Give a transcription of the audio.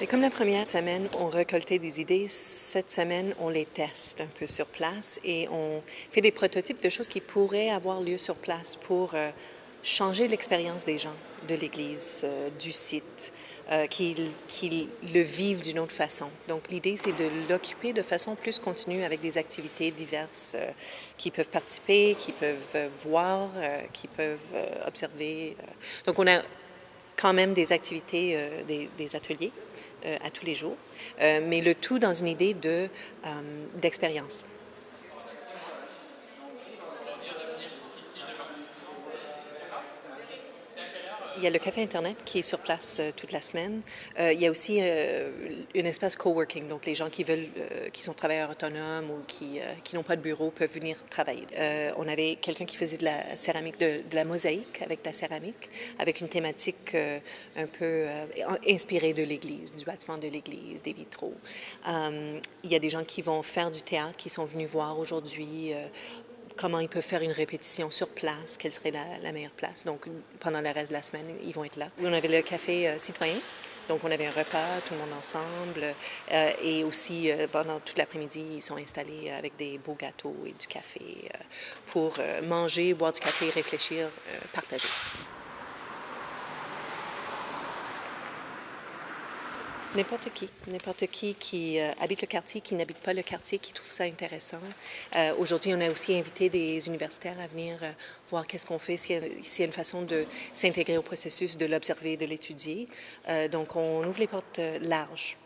Et comme la première semaine, on récoltait des idées, cette semaine, on les teste un peu sur place et on fait des prototypes de choses qui pourraient avoir lieu sur place pour euh, changer l'expérience des gens de l'Église, euh, du site, euh, qu'ils le vivent d'une autre façon. Donc l'idée, c'est de l'occuper de façon plus continue avec des activités diverses qui peuvent participer, qui peuvent voir, qui peuvent observer. Donc on a quand même des activités, des, des, ateliers à tous les jours, mais le tout dans une idée d'expérience. Il y a le café Internet qui est sur place euh, toute la semaine. Euh, il y a aussi euh, un espace coworking, donc les gens qui veulent, qui sont travailleurs autonomes ou qui n'ont pas de bureau peuvent venir travailler. on avait quelqu'un qui faisait de la céramique, de, la mosaïque avec de la céramique, avec une thématique un peu inspirée de l'Église, du bâtiment de l'Église, des vitraux. il y a des gens qui vont faire du théâtre, qui sont venus voir aujourd'hui comment ils peuvent faire une répétition sur place, quelle serait la, meilleure place. Donc, pendant le reste de la semaine, ils vont être là. On avait le café euh, citoyen. Donc, on avait un repas, tout le monde ensemble. Euh, et aussi, euh, pendant toute l'après-midi, ils sont installés avec des beaux gâteaux et du café pour manger, boire du café, réfléchir, partager. N'importe qui, n'importe qui qui euh, habite le quartier, qui n'habite pas le quartier, qui trouve ça intéressant. Euh, aujourd'hui, on a aussi invité des universitaires à venir euh, voir qu'est-ce qu'on fait, s'il y, a une façon de s'intégrer au processus, de l'observer, de l'étudier. donc, on ouvre les portes larges